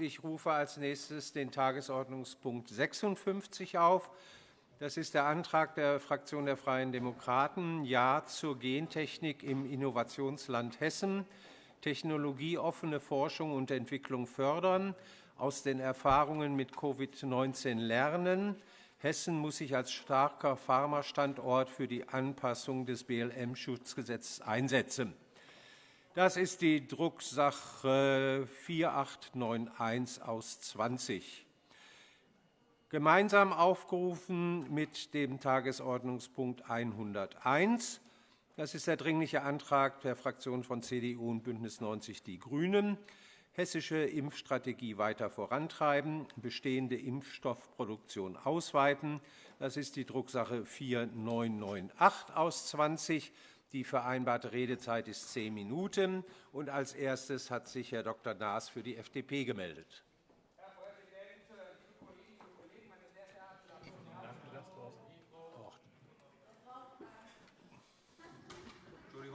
Ich rufe als nächstes den Tagesordnungspunkt 56 auf. Das ist der Antrag der Fraktion der Freien Demokraten Ja zur Gentechnik im Innovationsland Hessen, technologieoffene Forschung und Entwicklung fördern, aus den Erfahrungen mit Covid-19 lernen. Hessen muss sich als starker Pharmastandort für die Anpassung des BLM-Schutzgesetzes einsetzen. Das ist die Drucksache 4891 aus 20. Gemeinsam aufgerufen mit dem Tagesordnungspunkt 101. Das ist der Dringliche Antrag der Fraktionen von CDU und BÜNDNIS 90 die GRÜNEN hessische Impfstrategie weiter vorantreiben, bestehende Impfstoffproduktion ausweiten. Das ist die Drucksache 4998 aus 20. Die vereinbarte Redezeit ist zehn Minuten. Und als erstes hat sich Herr Dr. Naas für die FDP gemeldet.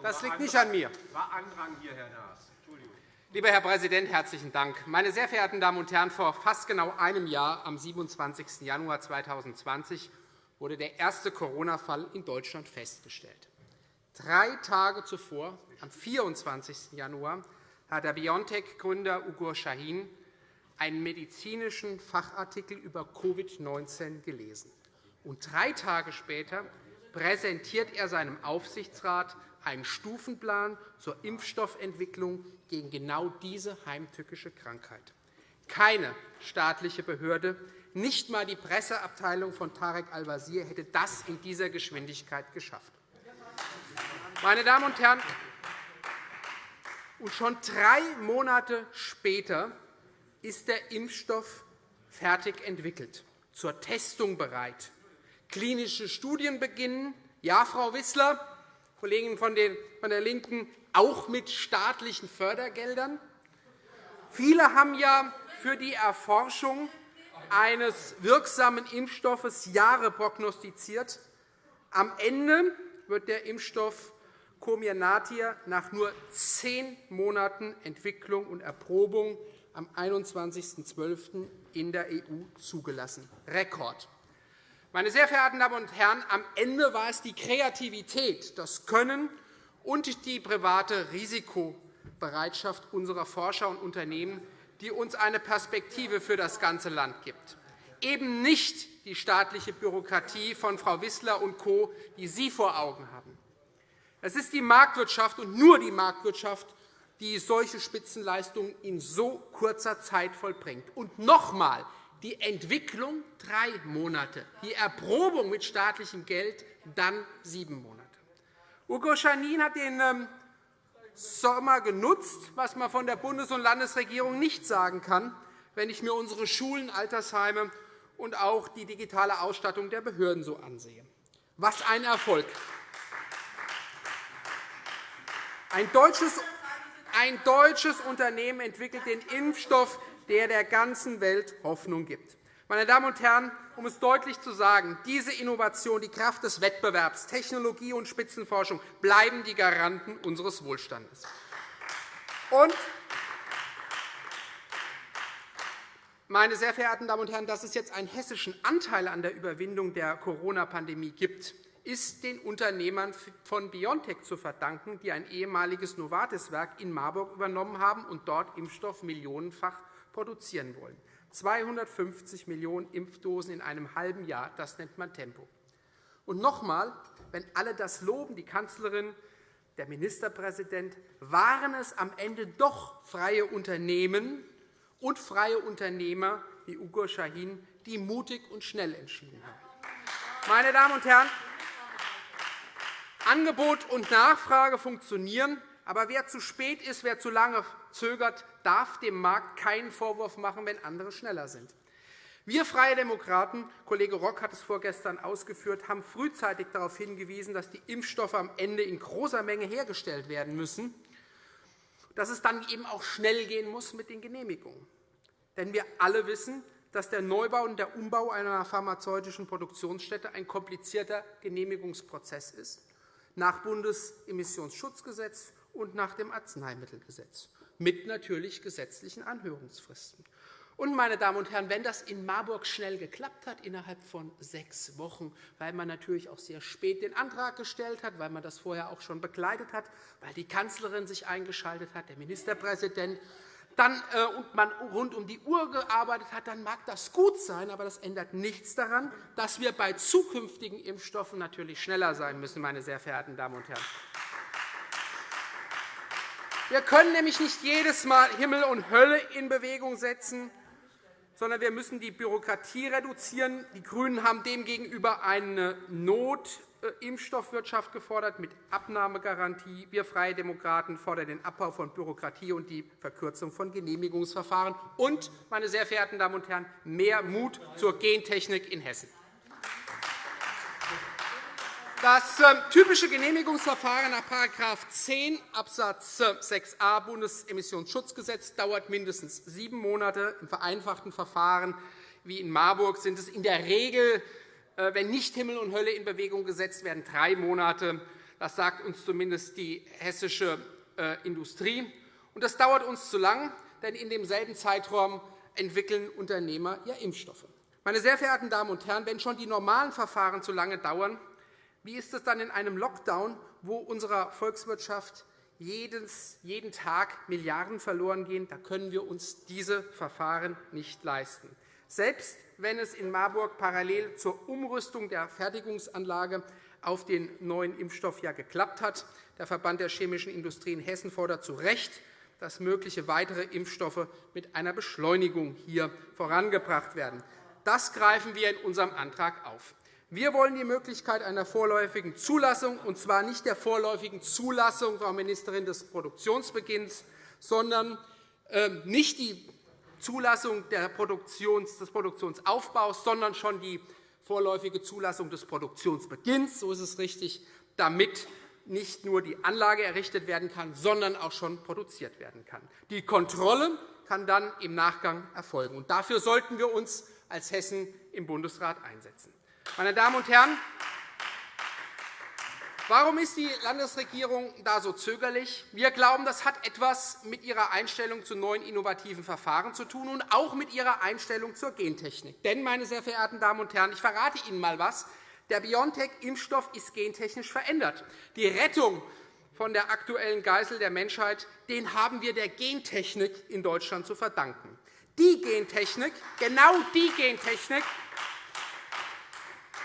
Das liegt nicht an mir. War Andrang hier, Herr Naas. Lieber Herr Präsident, herzlichen Dank. Meine sehr verehrten Damen und Herren, vor fast genau einem Jahr, am 27. Januar 2020, wurde der erste Corona-Fall in Deutschland festgestellt. Drei Tage zuvor, am 24. Januar, hat der BioNTech-Gründer Ugur Shahin einen medizinischen Fachartikel über Covid-19 gelesen. Und drei Tage später präsentiert er seinem Aufsichtsrat einen Stufenplan zur Impfstoffentwicklung gegen genau diese heimtückische Krankheit. Keine staatliche Behörde, nicht einmal die Presseabteilung von Tarek Al-Wazir hätte das in dieser Geschwindigkeit geschafft. Meine Damen und Herren, und schon drei Monate später ist der Impfstoff fertig entwickelt, zur Testung bereit. Klinische Studien beginnen. Ja, Frau Wissler, Kollegen von der LINKEN, auch mit staatlichen Fördergeldern. Viele haben ja für die Erforschung eines wirksamen Impfstoffes Jahre prognostiziert. Am Ende wird der Impfstoff Comirnaty nach nur zehn Monaten Entwicklung und Erprobung am 21.12. in der EU zugelassen. Rekord. Meine sehr verehrten Damen und Herren, am Ende war es die Kreativität, das Können und die private Risikobereitschaft unserer Forscher und Unternehmen, die uns eine Perspektive für das ganze Land gibt. Eben nicht die staatliche Bürokratie von Frau Wissler und Co., die Sie vor Augen haben. Es ist die Marktwirtschaft und nur die Marktwirtschaft, die solche Spitzenleistungen in so kurzer Zeit vollbringt. Und noch einmal, die Entwicklung drei Monate, die Erprobung mit staatlichem Geld dann sieben Monate. Ugo Schanin hat den ähm, Sommer genutzt, was man von der Bundes- und Landesregierung nicht sagen kann, wenn ich mir unsere Schulen, Altersheime und auch die digitale Ausstattung der Behörden so ansehe. Was ein Erfolg! Ein deutsches, ein deutsches Unternehmen entwickelt den Impfstoff, der der ganzen Welt Hoffnung gibt. Meine Damen und Herren, um es deutlich zu sagen, diese Innovation, die Kraft des Wettbewerbs, Technologie und Spitzenforschung bleiben die Garanten unseres Wohlstandes. Und meine sehr verehrten Damen und Herren, dass es jetzt einen hessischen Anteil an der Überwindung der Corona-Pandemie gibt, ist den Unternehmern von BioNTech zu verdanken, die ein ehemaliges Novartis-Werk in Marburg übernommen haben und dort Impfstoff millionenfach produzieren wollen. 250 Millionen Impfdosen in einem halben Jahr, das nennt man Tempo. Und noch einmal, wenn alle das loben, die Kanzlerin, der Ministerpräsident, waren es am Ende doch freie Unternehmen und freie Unternehmer wie Ugur Shahin, die mutig und schnell entschieden haben. Meine Damen und Herren, Angebot und Nachfrage funktionieren, aber wer zu spät ist, wer zu lange zögert, darf dem Markt keinen Vorwurf machen, wenn andere schneller sind. Wir Freie Demokraten, Kollege Rock hat es vorgestern ausgeführt, haben frühzeitig darauf hingewiesen, dass die Impfstoffe am Ende in großer Menge hergestellt werden müssen, dass es dann eben auch schnell gehen muss mit den Genehmigungen. Denn wir alle wissen, dass der Neubau und der Umbau einer pharmazeutischen Produktionsstätte ein komplizierter Genehmigungsprozess ist, nach Bundesemissionsschutzgesetz und nach dem Arzneimittelgesetz. mit natürlich gesetzlichen Anhörungsfristen. Und, meine Damen und Herren, wenn das in Marburg schnell geklappt hat, innerhalb von sechs Wochen, weil man natürlich auch sehr spät den Antrag gestellt hat, weil man das vorher auch schon begleitet hat, weil die Kanzlerin sich eingeschaltet hat, der Ministerpräsident, dann, äh, und man rund um die Uhr gearbeitet hat, dann mag das gut sein, aber das ändert nichts daran, dass wir bei zukünftigen Impfstoffen natürlich schneller sein müssen, meine sehr verehrten Damen und Herren. Wir können nämlich nicht jedes Mal Himmel und Hölle in Bewegung setzen, sondern wir müssen die Bürokratie reduzieren. Die GRÜNEN haben demgegenüber eine Notimpfstoffwirtschaft gefordert mit Abnahmegarantie. Wir Freie Demokraten fordern den Abbau von Bürokratie und die Verkürzung von Genehmigungsverfahren und, meine sehr verehrten Damen und Herren, mehr Mut zur Gentechnik in Hessen. Das ähm, typische Genehmigungsverfahren nach § 10 Abs. 6a Bundesemissionsschutzgesetz dauert mindestens sieben Monate. Im vereinfachten Verfahren wie in Marburg sind es in der Regel, äh, wenn nicht Himmel und Hölle in Bewegung gesetzt werden, drei Monate. Das sagt uns zumindest die hessische äh, Industrie. Das dauert uns zu lang, denn in demselben Zeitraum entwickeln Unternehmer ja Impfstoffe. Meine sehr verehrten Damen und Herren, wenn schon die normalen Verfahren zu lange dauern, wie ist es dann in einem Lockdown, wo unserer Volkswirtschaft jeden Tag Milliarden verloren gehen? Da können wir uns diese Verfahren nicht leisten. Selbst wenn es in Marburg parallel zur Umrüstung der Fertigungsanlage auf den neuen Impfstoff ja geklappt hat. Der Verband der chemischen Industrie in Hessen fordert zu Recht, dass mögliche weitere Impfstoffe mit einer Beschleunigung hier vorangebracht werden. Das greifen wir in unserem Antrag auf. Wir wollen die Möglichkeit einer vorläufigen Zulassung, und zwar nicht der vorläufigen Zulassung, Frau Ministerin, des Produktionsbeginns, sondern ähm, nicht die Zulassung des Produktionsaufbaus, sondern schon die vorläufige Zulassung des Produktionsbeginns. So ist es richtig, damit nicht nur die Anlage errichtet werden kann, sondern auch schon produziert werden kann. Die Kontrolle kann dann im Nachgang erfolgen. Dafür sollten wir uns als Hessen im Bundesrat einsetzen. Meine Damen und Herren, warum ist die Landesregierung da so zögerlich? Wir glauben, das hat etwas mit ihrer Einstellung zu neuen innovativen Verfahren zu tun und auch mit ihrer Einstellung zur Gentechnik. Denn, meine sehr verehrten Damen und Herren, ich verrate Ihnen einmal etwas. Der BioNTech-Impfstoff ist gentechnisch verändert. Die Rettung von der aktuellen Geißel der Menschheit den haben wir der Gentechnik in Deutschland zu verdanken. Die Gentechnik, genau die Gentechnik,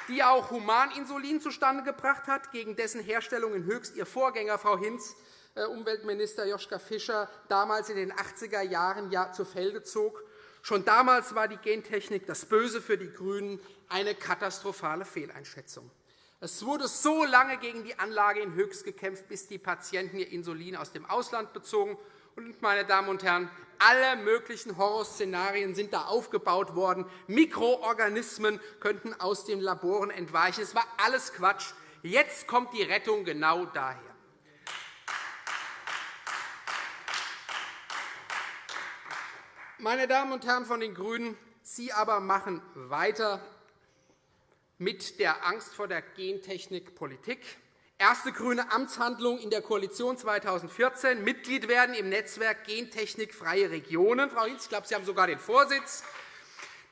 die auch Humaninsulin zustande gebracht hat, gegen dessen Herstellung in Höchst Ihr Vorgänger, Frau Hinz, äh, Umweltminister Joschka Fischer, damals in den 80er Jahren ja zu Felde zog. Schon damals war die Gentechnik das Böse für die GRÜNEN eine katastrophale Fehleinschätzung. Es wurde so lange gegen die Anlage in Höchst gekämpft, bis die Patienten ihr Insulin aus dem Ausland bezogen meine Damen und Herren, alle möglichen Horrorszenarien sind da aufgebaut worden. Mikroorganismen könnten aus den Laboren entweichen. Es war alles Quatsch. Jetzt kommt die Rettung genau daher. Meine Damen und Herren von den GRÜNEN, Sie aber machen weiter mit der Angst vor der Gentechnik Politik. Erste grüne Amtshandlung in der Koalition 2014, Mitglied werden im Netzwerk Gentechnikfreie Regionen. Frau Hinz, ich glaube, Sie haben sogar den Vorsitz.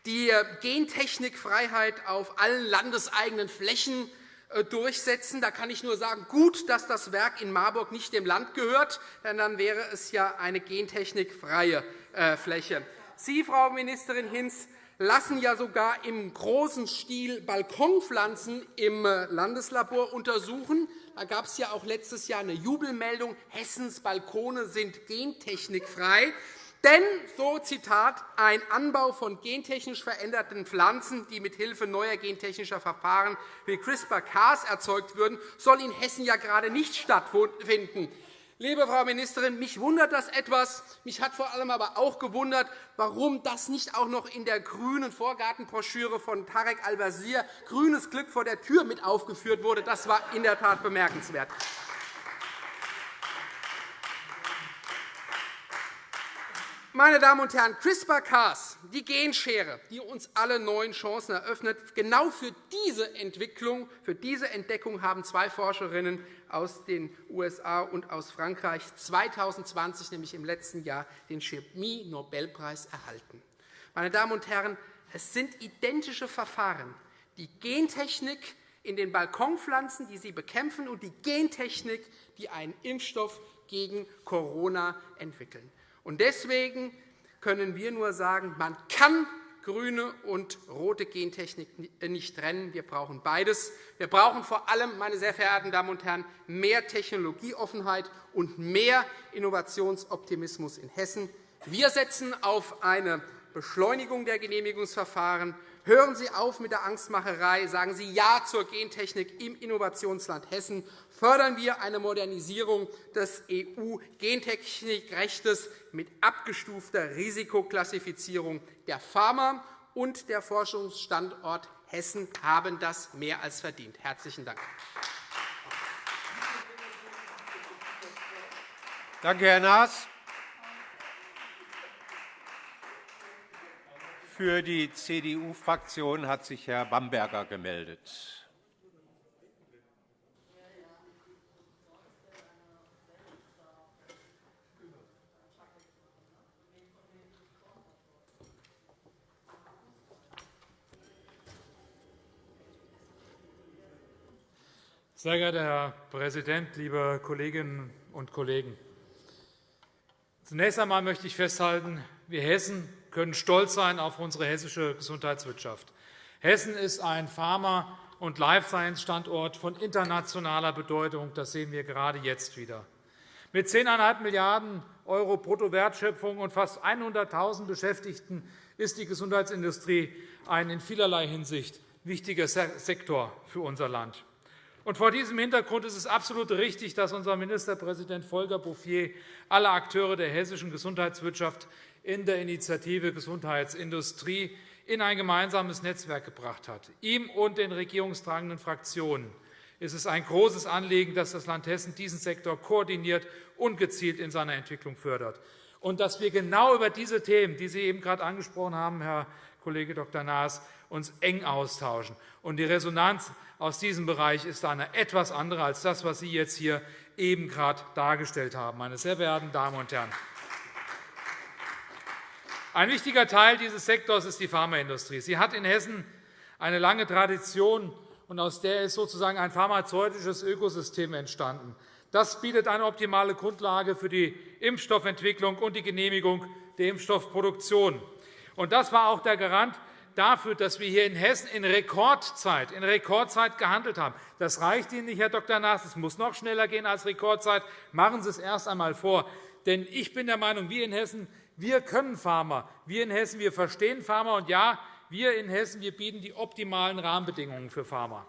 Die äh, Gentechnikfreiheit auf allen landeseigenen Flächen äh, durchsetzen. Da kann ich nur sagen, gut, dass das Werk in Marburg nicht dem Land gehört, denn dann wäre es ja eine gentechnikfreie äh, Fläche. Sie, Frau Ministerin Hinz, lassen ja sogar im großen Stil Balkonpflanzen im äh, Landeslabor untersuchen. Da gab es ja auch letztes Jahr eine Jubelmeldung, Hessens Balkone sind gentechnikfrei. Denn, so Zitat, ein Anbau von gentechnisch veränderten Pflanzen, die mithilfe neuer gentechnischer Verfahren wie CRISPR-Cas erzeugt würden, soll in Hessen ja gerade nicht stattfinden. Liebe Frau Ministerin, mich wundert das etwas. Mich hat vor allem aber auch gewundert, warum das nicht auch noch in der grünen Vorgartenbroschüre von Tarek Al-Wazir Grünes Glück vor der Tür mit aufgeführt wurde. Das war in der Tat bemerkenswert. Meine Damen und Herren, CRISPR-Cas, die Genschere, die uns alle neuen Chancen eröffnet, genau für diese Entwicklung, für diese Entdeckung haben zwei Forscherinnen aus den USA und aus Frankreich 2020, nämlich im letzten Jahr, den Chemie-Nobelpreis erhalten. Meine Damen und Herren, es sind identische Verfahren. Die Gentechnik in den Balkonpflanzen, die sie bekämpfen, und die Gentechnik, die einen Impfstoff gegen Corona entwickeln. Deswegen können wir nur sagen, man kann grüne und rote Gentechnik nicht trennen. Wir brauchen beides. Wir brauchen vor allem, meine sehr verehrten Damen und Herren, mehr Technologieoffenheit und mehr Innovationsoptimismus in Hessen. Wir setzen auf eine Beschleunigung der Genehmigungsverfahren Hören Sie auf mit der Angstmacherei. Sagen Sie Ja zur Gentechnik im Innovationsland Hessen. Fördern wir eine Modernisierung des EU-Gentechnikrechts mit abgestufter Risikoklassifizierung. Der Pharma- und der Forschungsstandort Hessen haben das mehr als verdient. – Herzlichen Dank. Danke, Herr Naas. Für die CDU-Fraktion hat sich Herr Bamberger gemeldet. Sehr geehrter Herr Präsident, liebe Kolleginnen und Kollegen! Zunächst einmal möchte ich festhalten, wir Hessen können stolz sein auf unsere hessische Gesundheitswirtschaft. Hessen ist ein Pharma- und Life-Science-Standort von internationaler Bedeutung. Das sehen wir gerade jetzt wieder. Mit 10,5 Milliarden € Bruttowertschöpfung und fast 100.000 Beschäftigten ist die Gesundheitsindustrie ein in vielerlei Hinsicht wichtiger Sektor für unser Land. vor diesem Hintergrund ist es absolut richtig, dass unser Ministerpräsident Volker Bouffier alle Akteure der hessischen Gesundheitswirtschaft in der Initiative Gesundheitsindustrie in ein gemeinsames Netzwerk gebracht hat. Ihm und den regierungstragenden Fraktionen ist es ein großes Anliegen, dass das Land Hessen diesen Sektor koordiniert und gezielt in seiner Entwicklung fördert. Und dass wir genau über diese Themen, die Sie eben gerade angesprochen haben, Herr Kollege Dr. Naas, uns eng austauschen. Und die Resonanz aus diesem Bereich ist eine etwas andere als das, was Sie jetzt hier eben gerade dargestellt haben. Meine sehr verehrten Damen und Herren, ein wichtiger Teil dieses Sektors ist die Pharmaindustrie. Sie hat in Hessen eine lange Tradition, und aus der ist sozusagen ein pharmazeutisches Ökosystem entstanden. Das bietet eine optimale Grundlage für die Impfstoffentwicklung und die Genehmigung der Impfstoffproduktion. Das war auch der Garant dafür, dass wir hier in Hessen in Rekordzeit, in Rekordzeit gehandelt haben. Das reicht Ihnen nicht, Herr Dr. Naas. Es muss noch schneller gehen als Rekordzeit. Machen Sie es erst einmal vor. Denn ich bin der Meinung, wir in Hessen wir können Pharma. Wir in Hessen wir verstehen Pharma. Und ja, wir in Hessen wir bieten die optimalen Rahmenbedingungen für Pharma.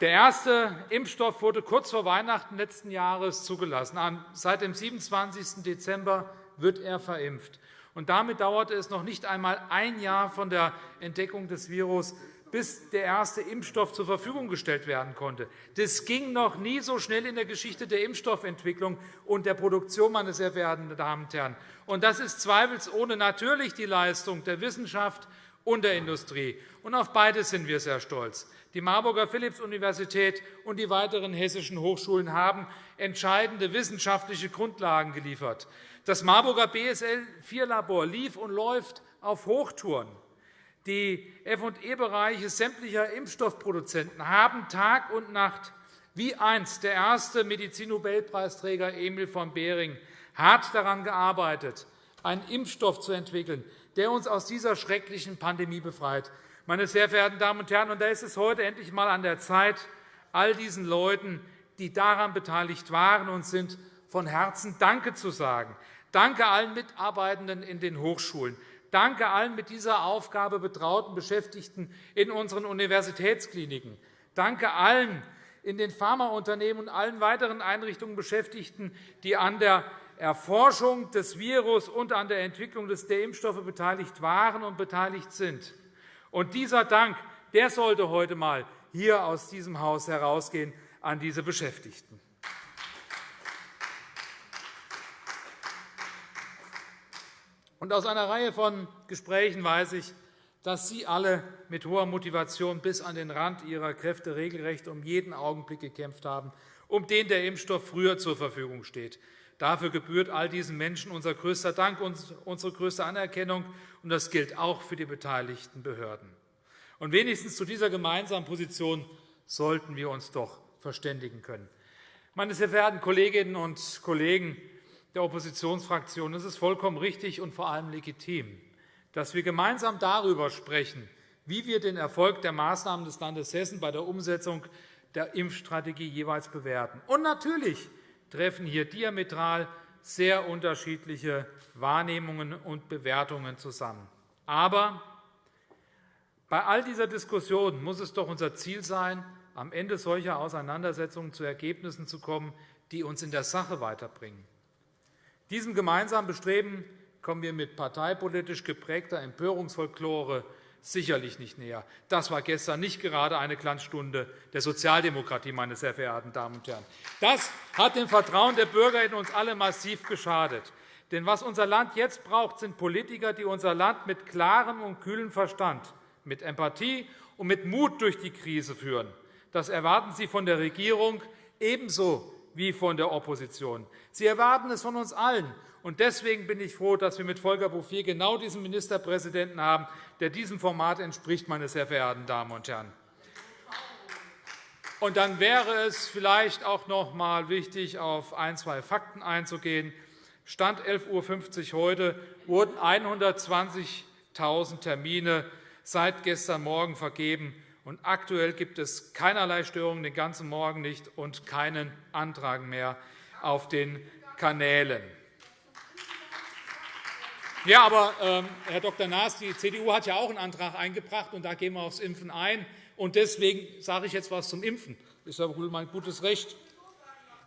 Der erste Impfstoff wurde kurz vor Weihnachten letzten Jahres zugelassen. Seit dem 27. Dezember wird er verimpft. Damit dauerte es noch nicht einmal ein Jahr von der Entdeckung des Virus bis der erste Impfstoff zur Verfügung gestellt werden konnte. Das ging noch nie so schnell in der Geschichte der Impfstoffentwicklung und der Produktion, meine sehr verehrten Damen und Herren. Und das ist zweifelsohne natürlich die Leistung der Wissenschaft und der Industrie. Und auf beides sind wir sehr stolz. Die Marburger Philipps-Universität und die weiteren hessischen Hochschulen haben entscheidende wissenschaftliche Grundlagen geliefert. Das Marburger BSL-4-Labor lief und läuft auf Hochtouren. Die F&E-Bereiche sämtlicher Impfstoffproduzenten haben Tag und Nacht, wie einst der erste Medizinnobelpreisträger Emil von Behring, hart daran gearbeitet, einen Impfstoff zu entwickeln, der uns aus dieser schrecklichen Pandemie befreit. Meine sehr verehrten Damen und Herren, da ist es heute endlich einmal an der Zeit, all diesen Leuten, die daran beteiligt waren und sind, von Herzen Danke zu sagen. Danke allen Mitarbeitenden in den Hochschulen. Danke allen mit dieser Aufgabe betrauten Beschäftigten in unseren Universitätskliniken. Danke allen in den Pharmaunternehmen und allen weiteren Einrichtungen Beschäftigten, die an der Erforschung des Virus und an der Entwicklung der Impfstoffe beteiligt waren und beteiligt sind. Und dieser Dank der sollte heute einmal hier aus diesem Haus herausgehen an diese Beschäftigten. Und aus einer Reihe von Gesprächen weiß ich, dass Sie alle mit hoher Motivation bis an den Rand Ihrer Kräfte regelrecht um jeden Augenblick gekämpft haben, um den der Impfstoff früher zur Verfügung steht. Dafür gebührt all diesen Menschen unser größter Dank und unsere größte Anerkennung, und das gilt auch für die beteiligten Behörden. Und wenigstens zu dieser gemeinsamen Position sollten wir uns doch verständigen können. Meine sehr verehrten Kolleginnen und Kollegen der Oppositionsfraktionen, es ist vollkommen richtig und vor allem legitim, dass wir gemeinsam darüber sprechen, wie wir den Erfolg der Maßnahmen des Landes Hessen bei der Umsetzung der Impfstrategie jeweils bewerten. Und natürlich treffen hier diametral sehr unterschiedliche Wahrnehmungen und Bewertungen zusammen. Aber bei all dieser Diskussion muss es doch unser Ziel sein, am Ende solcher Auseinandersetzungen zu Ergebnissen zu kommen, die uns in der Sache weiterbringen. Diesem gemeinsamen Bestreben kommen wir mit parteipolitisch geprägter Empörungsfolklore sicherlich nicht näher. Das war gestern nicht gerade eine Glanzstunde der Sozialdemokratie, meine sehr verehrten Damen und Herren. Das hat dem Vertrauen der Bürger in uns alle massiv geschadet. Denn was unser Land jetzt braucht, sind Politiker, die unser Land mit klarem und kühlem Verstand, mit Empathie und mit Mut durch die Krise führen. Das erwarten Sie von der Regierung ebenso wie von der Opposition. Sie erwarten es von uns allen. Und deswegen bin ich froh, dass wir mit Volker Bouffier genau diesen Ministerpräsidenten haben, der diesem Format entspricht, meine sehr verehrten Damen und Herren. Und dann wäre es vielleicht auch noch einmal wichtig, auf ein, zwei Fakten einzugehen. Stand 11.50 Uhr heute wurden 120.000 Termine seit gestern Morgen vergeben. Und aktuell gibt es keinerlei Störungen, den ganzen Morgen nicht, und keinen Antrag mehr auf den Kanälen. Ja, aber, ähm, Herr Dr. Naas, die CDU hat ja auch einen Antrag eingebracht, und da gehen wir aufs Impfen ein. Und deswegen sage ich jetzt etwas zum Impfen. Das ist ja wohl mein gutes Recht.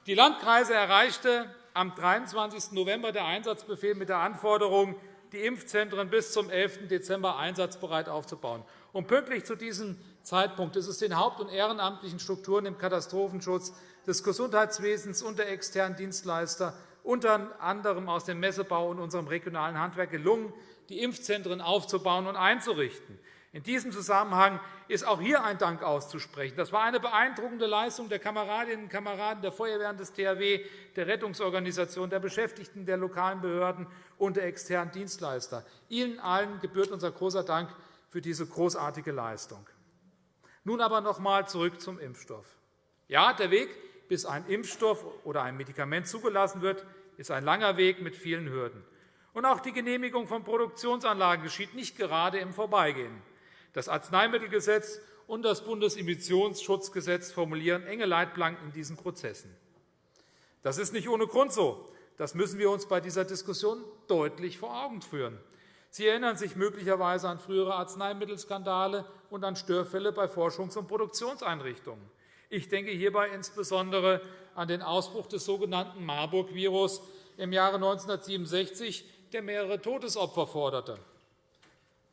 Die Landkreise erreichte am 23. November der Einsatzbefehl mit der Anforderung, die Impfzentren bis zum 11. Dezember einsatzbereit aufzubauen. Und pünktlich zu diesem Zeitpunkt ist es den haupt- und ehrenamtlichen Strukturen im Katastrophenschutz des Gesundheitswesens und der externen Dienstleister unter anderem aus dem Messebau und unserem regionalen Handwerk gelungen, die Impfzentren aufzubauen und einzurichten. In diesem Zusammenhang ist auch hier ein Dank auszusprechen. Das war eine beeindruckende Leistung der Kameradinnen und Kameraden der Feuerwehren des THW, der Rettungsorganisation, der Beschäftigten der lokalen Behörden und der externen Dienstleister. Ihnen allen gebührt unser großer Dank für diese großartige Leistung. Nun aber noch einmal zurück zum Impfstoff. Ja, der Weg, bis ein Impfstoff oder ein Medikament zugelassen wird, ist ein langer Weg mit vielen Hürden. Und auch die Genehmigung von Produktionsanlagen geschieht nicht gerade im Vorbeigehen. Das Arzneimittelgesetz und das Bundesemissionsschutzgesetz formulieren enge Leitplanken in diesen Prozessen. Das ist nicht ohne Grund so. Das müssen wir uns bei dieser Diskussion deutlich vor Augen führen. Sie erinnern sich möglicherweise an frühere Arzneimittelskandale und an Störfälle bei Forschungs- und Produktionseinrichtungen. Ich denke hierbei insbesondere an den Ausbruch des sogenannten Marburg-Virus im Jahre 1967, der mehrere Todesopfer forderte.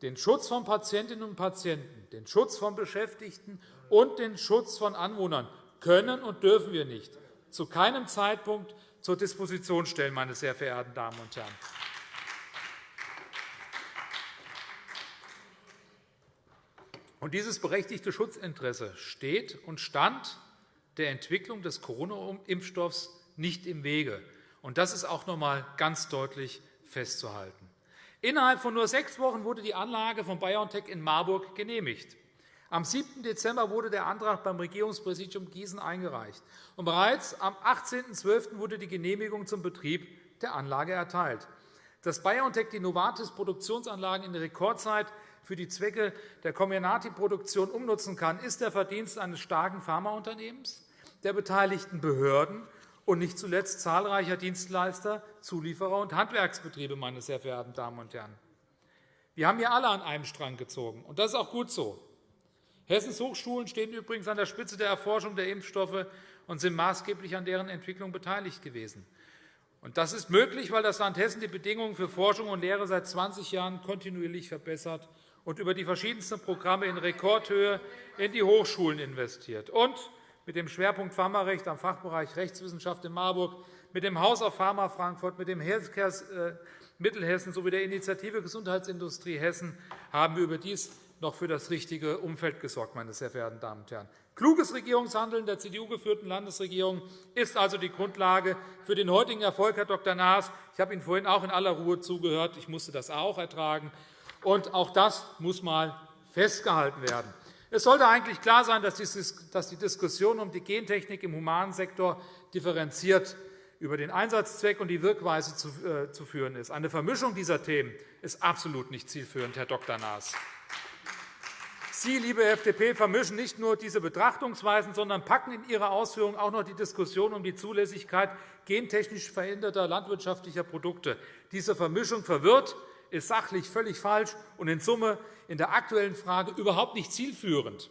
Den Schutz von Patientinnen und Patienten, den Schutz von Beschäftigten und den Schutz von Anwohnern können und dürfen wir nicht zu keinem Zeitpunkt zur Disposition stellen, meine sehr verehrten Damen und Herren. Und dieses berechtigte Schutzinteresse steht und stand der Entwicklung des Corona-Impfstoffs nicht im Wege. Und das ist auch noch einmal ganz deutlich festzuhalten. Innerhalb von nur sechs Wochen wurde die Anlage von BioNTech in Marburg genehmigt. Am 7. Dezember wurde der Antrag beim Regierungspräsidium Gießen eingereicht. Und bereits am 18.12. wurde die Genehmigung zum Betrieb der Anlage erteilt. Dass BioNTech die Novartis-Produktionsanlagen in Rekordzeit für die Zwecke der Comirnaty-Produktion umnutzen kann, ist der Verdienst eines starken Pharmaunternehmens, der beteiligten Behörden und nicht zuletzt zahlreicher Dienstleister, Zulieferer und Handwerksbetriebe. Meine sehr verehrten Damen und Herren. Wir haben hier alle an einem Strang gezogen, und das ist auch gut so. Hessens Hochschulen stehen übrigens an der Spitze der Erforschung der Impfstoffe und sind maßgeblich an deren Entwicklung beteiligt gewesen. Das ist möglich, weil das Land Hessen die Bedingungen für Forschung und Lehre seit 20 Jahren kontinuierlich verbessert und über die verschiedensten Programme in Rekordhöhe in die Hochschulen investiert. Und mit dem Schwerpunkt Pharmarecht am Fachbereich Rechtswissenschaft in Marburg mit dem Haus auf Pharma Frankfurt, mit dem Healthcare äh, Mittelhessen sowie der Initiative Gesundheitsindustrie Hessen haben wir überdies noch für das richtige Umfeld gesorgt, meine sehr verehrten Damen und Herren. Kluges Regierungshandeln der CDU-geführten Landesregierung ist also die Grundlage für den heutigen Erfolg, Herr Dr. Naas. Ich habe Ihnen vorhin auch in aller Ruhe zugehört. Ich musste das auch ertragen. Und auch das muss einmal festgehalten werden. Es sollte eigentlich klar sein, dass die Diskussion um die Gentechnik im Humansektor differenziert über den Einsatzzweck und die Wirkweise zu äh, führen ist. Eine Vermischung dieser Themen ist absolut nicht zielführend, Herr Dr. Naas. Sie, liebe FDP, vermischen nicht nur diese Betrachtungsweisen, sondern packen in Ihre Ausführungen auch noch die Diskussion um die Zulässigkeit gentechnisch veränderter landwirtschaftlicher Produkte. Diese Vermischung verwirrt, ist sachlich völlig falsch und in Summe in der aktuellen Frage überhaupt nicht zielführend.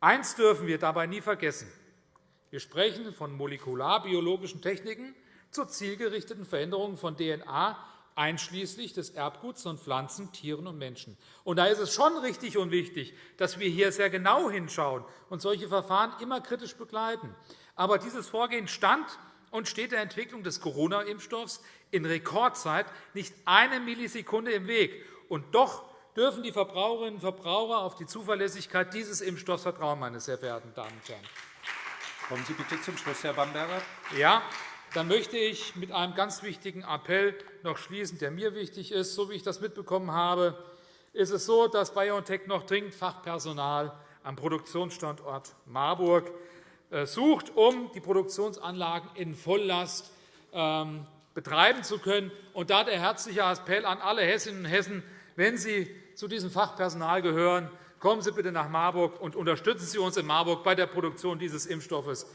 Eines dürfen wir dabei nie vergessen. Wir sprechen von molekularbiologischen Techniken zur zielgerichteten Veränderung von DNA einschließlich des Erbguts von Pflanzen, Tieren und Menschen. Und da ist es schon richtig und wichtig, dass wir hier sehr genau hinschauen und solche Verfahren immer kritisch begleiten. Aber dieses Vorgehen stand und steht der Entwicklung des Corona-Impfstoffs in Rekordzeit nicht eine Millisekunde im Weg. Und doch dürfen die Verbraucherinnen und Verbraucher auf die Zuverlässigkeit dieses Impfstoffs vertrauen, meine sehr verehrten Damen und Herren. Kommen Sie bitte zum Schluss, Herr Bamberger. Ja, dann möchte ich mit einem ganz wichtigen Appell noch schließen, der mir wichtig ist. So wie ich das mitbekommen habe, ist es so, dass BioNTech noch dringend Fachpersonal am Produktionsstandort Marburg sucht, um die Produktionsanlagen in Volllast ähm, betreiben zu können. Und da der herzliche Appell an alle Hessinnen und Hessen, wenn Sie zu diesem Fachpersonal gehören, kommen Sie bitte nach Marburg und unterstützen Sie uns in Marburg bei der Produktion dieses Impfstoffes.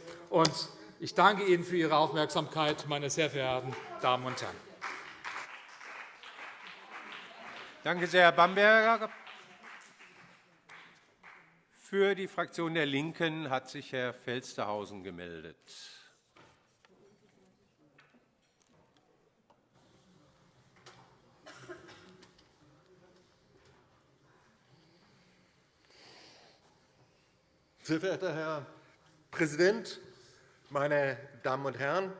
Ich danke Ihnen für Ihre Aufmerksamkeit, meine sehr verehrten Damen und Herren. Danke sehr, Herr Bamberger. Für die Fraktion der LINKEN hat sich Herr Felstehausen gemeldet. Sehr verehrter Herr Präsident, meine Damen und Herren!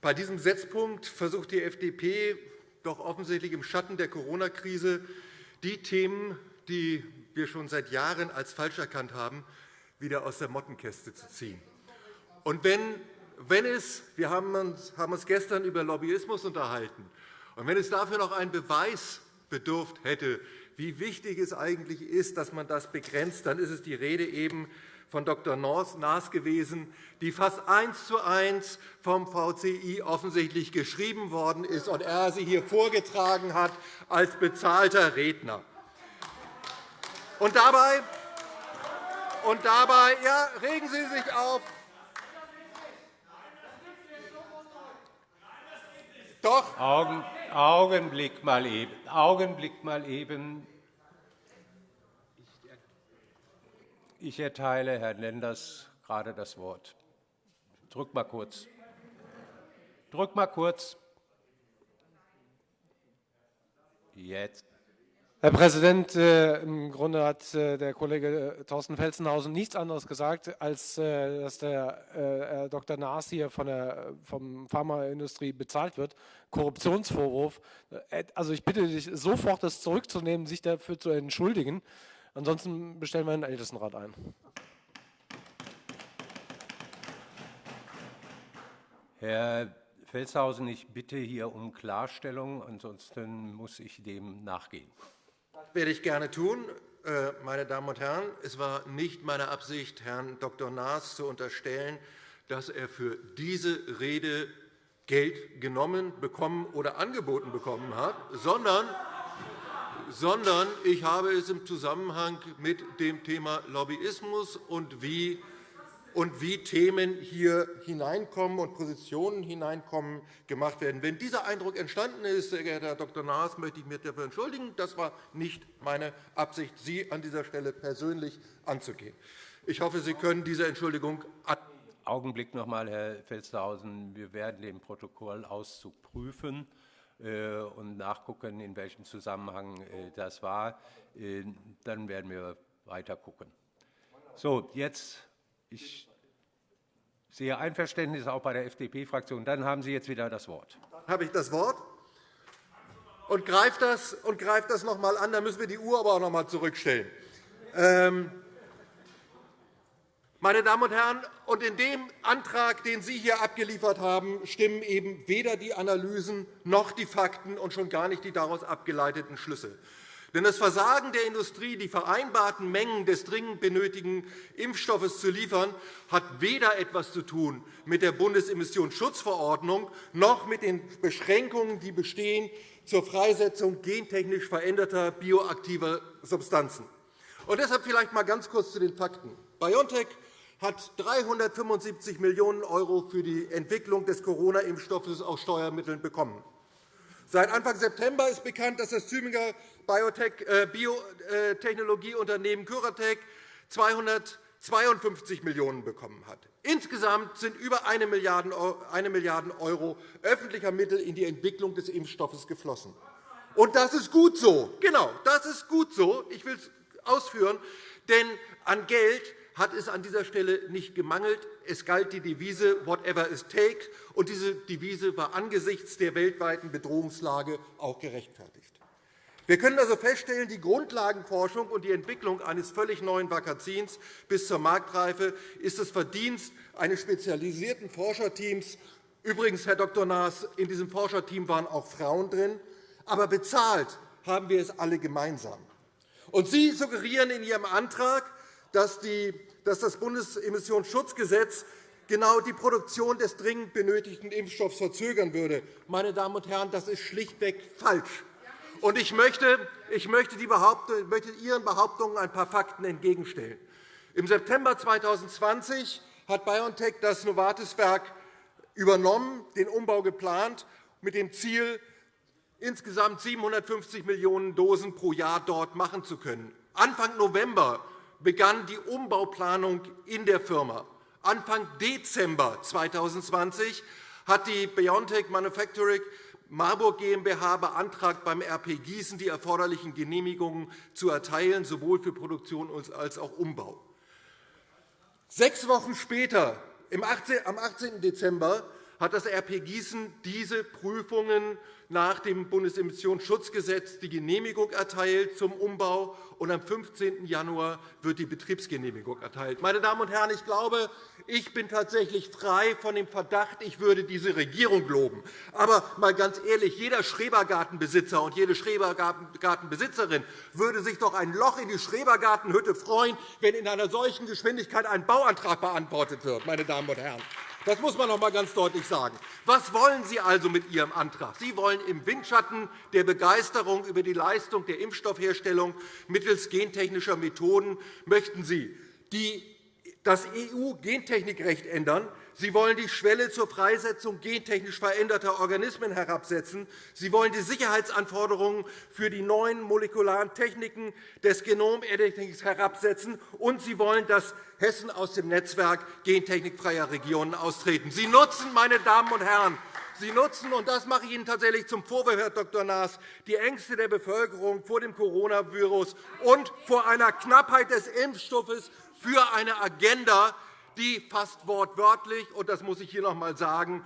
Bei diesem Setzpunkt versucht die FDP doch offensichtlich im Schatten der Corona-Krise die Themen, die wir schon seit Jahren als falsch erkannt haben, wieder aus der Mottenkäste zu ziehen. Und wenn, wenn es, wir haben uns, haben uns gestern über Lobbyismus unterhalten, und wenn es dafür noch einen Beweis bedurft hätte, wie wichtig es eigentlich ist, dass man das begrenzt, dann ist es die Rede eben von Dr. Naas gewesen, die fast eins zu eins vom VCI offensichtlich geschrieben worden ist und er sie hier vorgetragen hat als bezahlter Redner. Und dabei, und dabei ja, regen Sie sich auf. Doch. Augen, Augenblick mal eben. Augenblick mal eben. Ich erteile Herrn Lenders gerade das Wort. Drück mal kurz. Drück mal kurz. Jetzt. Herr Präsident, äh, im Grunde hat äh, der Kollege äh, Thorsten Felsenhausen nichts anderes gesagt, als dass der Herr Dr. Naas hier von der vom Pharmaindustrie bezahlt wird. Korruptionsvorwurf. Also ich bitte dich sofort, das zurückzunehmen, sich dafür zu entschuldigen. Ansonsten bestellen wir einen Ältestenrat ein. Herr Felshausen, ich bitte hier um Klarstellung. Ansonsten muss ich dem nachgehen. Werde ich gerne tun. Äh, meine Damen und Herren, es war nicht meine Absicht, Herrn Dr. Naas zu unterstellen, dass er für diese Rede Geld genommen, bekommen oder angeboten bekommen hat, sondern sondern ich habe es im Zusammenhang mit dem Thema Lobbyismus und wie und wie Themen hier hineinkommen und Positionen hineinkommen gemacht werden. Wenn dieser Eindruck entstanden ist, sehr geehrter Herr Dr. Naas, möchte ich mich dafür entschuldigen. Das war nicht meine Absicht, Sie an dieser Stelle persönlich anzugehen. Ich hoffe, Sie können diese Entschuldigung. Augenblick noch einmal, Herr Felstehausen. Wir werden den Protokollauszug prüfen. Äh, und nachgucken, in welchem Zusammenhang äh, das war. Äh, dann werden wir weiter gucken. So, jetzt ich sehe Einverständnis auch bei der FDP-Fraktion. Dann haben Sie jetzt wieder das Wort. Dann habe ich das Wort und greife das, und das noch einmal an. Dann müssen wir die Uhr aber auch noch einmal zurückstellen. Ähm, meine Damen und Herren, und in dem Antrag, den Sie hier abgeliefert haben, stimmen eben weder die Analysen noch die Fakten und schon gar nicht die daraus abgeleiteten Schlüsse. Denn das Versagen der Industrie, die vereinbarten Mengen des dringend benötigten Impfstoffes zu liefern, hat weder etwas zu tun mit der Bundesemissionsschutzverordnung noch mit den Beschränkungen, die bestehen zur Freisetzung gentechnisch veränderter bioaktiver Substanzen. Und deshalb vielleicht einmal ganz kurz zu den Fakten. BioNTech hat 375 Millionen € für die Entwicklung des Corona-Impfstoffes aus Steuermitteln bekommen. Seit Anfang September ist bekannt, dass das Tübinger äh, Biotechnologieunternehmen Curatec 252 Millionen € bekommen hat. Insgesamt sind über 1 Milliarde € öffentlicher Mittel in die Entwicklung des Impfstoffes geflossen. Und das ist gut so. Genau, das ist gut so. Ich will es ausführen, denn an Geld hat es an dieser Stelle nicht gemangelt. Es galt die Devise Whatever it takes, und diese Devise war angesichts der weltweiten Bedrohungslage auch gerechtfertigt. Wir können also feststellen, die Grundlagenforschung und die Entwicklung eines völlig neuen Vakazins bis zur Marktreife ist das Verdienst eines spezialisierten Forscherteams. Übrigens, Herr Dr. Naas, in diesem Forscherteam waren auch Frauen drin. Aber bezahlt haben wir es alle gemeinsam. Und Sie suggerieren in Ihrem Antrag, dass, das Bundesemissionsschutzgesetz genau die Produktion des dringend benötigten Impfstoffs verzögern würde. Meine Damen und Herren, das ist schlichtweg falsch. Und ich möchte, ich möchte, Behauptung, möchte Ihren Behauptungen ein paar Fakten entgegenstellen. Im September 2020 hat BioNTech das Novartis-Werk übernommen, den Umbau geplant, mit dem Ziel, insgesamt 750 Millionen Dosen pro Jahr dort machen zu können. Anfang November begann die Umbauplanung in der Firma. Anfang Dezember 2020 hat die BioNTech Manufacturing Marburg GmbH beantragt, beim RP Gießen die erforderlichen Genehmigungen zu erteilen, sowohl für Produktion als auch Umbau. Sechs Wochen später, am 18. Dezember, hat das RP Gießen diese Prüfungen nach dem Bundesemissionsschutzgesetz die Genehmigung erteilt zum Umbau, und am 15. Januar wird die Betriebsgenehmigung erteilt. Meine Damen und Herren, ich glaube, ich bin tatsächlich frei von dem Verdacht, ich würde diese Regierung loben. Aber mal ganz ehrlich, jeder Schrebergartenbesitzer und jede Schrebergartenbesitzerin würde sich doch ein Loch in die Schrebergartenhütte freuen, wenn in einer solchen Geschwindigkeit ein Bauantrag beantwortet wird. Meine Damen und Herren. Das muss man noch einmal ganz deutlich sagen. Was wollen Sie also mit Ihrem Antrag? Sie wollen im Windschatten der Begeisterung über die Leistung der Impfstoffherstellung mittels gentechnischer Methoden möchten Sie das EU-Gentechnikrecht ändern, Sie wollen die Schwelle zur Freisetzung gentechnisch veränderter Organismen herabsetzen. Sie wollen die Sicherheitsanforderungen für die neuen molekularen Techniken des Genomeditings herabsetzen. Und Sie wollen, dass Hessen aus dem Netzwerk gentechnikfreier Regionen austreten. Sie nutzen, meine Damen und Herren, Sie nutzen, und das mache ich Ihnen tatsächlich zum Vorwurf, Herr Dr. Naas, die Ängste der Bevölkerung vor dem Coronavirus und vor einer Knappheit des Impfstoffes für eine Agenda, die fast wortwörtlich, und das muss ich hier noch einmal sagen,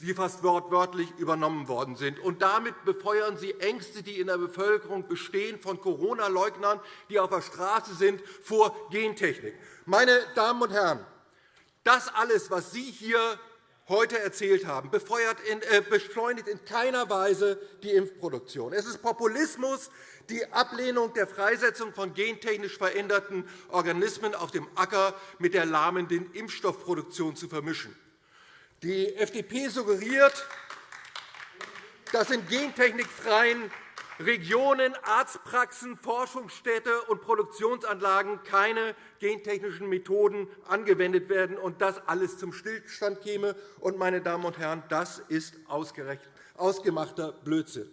die fast wortwörtlich übernommen worden sind. Und damit befeuern Sie Ängste, die in der Bevölkerung bestehen, von Corona-Leugnern, die auf der Straße sind, vor Gentechnik. Meine Damen und Herren, das alles, was Sie hier heute erzählt haben, äh, beschleunigt in keiner Weise die Impfproduktion. Es ist Populismus, die Ablehnung der Freisetzung von gentechnisch veränderten Organismen auf dem Acker mit der lahmenden Impfstoffproduktion zu vermischen. Die FDP suggeriert, dass in gentechnikfreien Regionen, Arztpraxen, Forschungsstätte und Produktionsanlagen keine gentechnischen Methoden angewendet werden und das alles zum Stillstand käme. Und, meine Damen und Herren, das ist ausgemachter Blödsinn.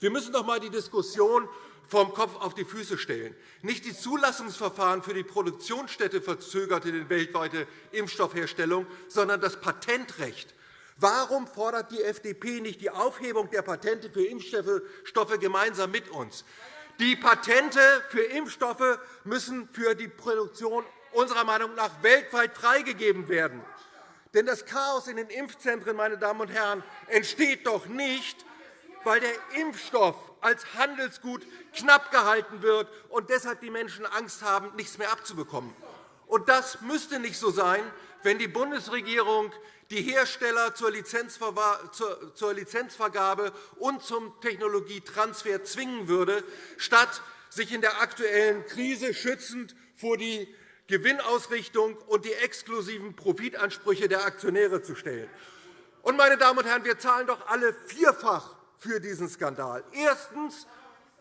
Wir müssen doch einmal die Diskussion vom Kopf auf die Füße stellen. Nicht die Zulassungsverfahren für die Produktionsstätte verzögerte die weltweite Impfstoffherstellung, sondern das Patentrecht. Warum fordert die FDP nicht die Aufhebung der Patente für Impfstoffe gemeinsam mit uns? Die Patente für Impfstoffe müssen für die Produktion unserer Meinung nach weltweit freigegeben werden. Denn das Chaos in den Impfzentren meine Damen und Herren, entsteht doch nicht, weil der Impfstoff als Handelsgut knapp gehalten wird und deshalb die Menschen Angst haben, nichts mehr abzubekommen. Das müsste nicht so sein, wenn die Bundesregierung die Hersteller zur Lizenzvergabe und zum Technologietransfer zwingen würde, statt sich in der aktuellen Krise schützend vor die Gewinnausrichtung und die exklusiven Profitansprüche der Aktionäre zu stellen. Und, meine Damen und Herren, wir zahlen doch alle vierfach für diesen Skandal. Erstens,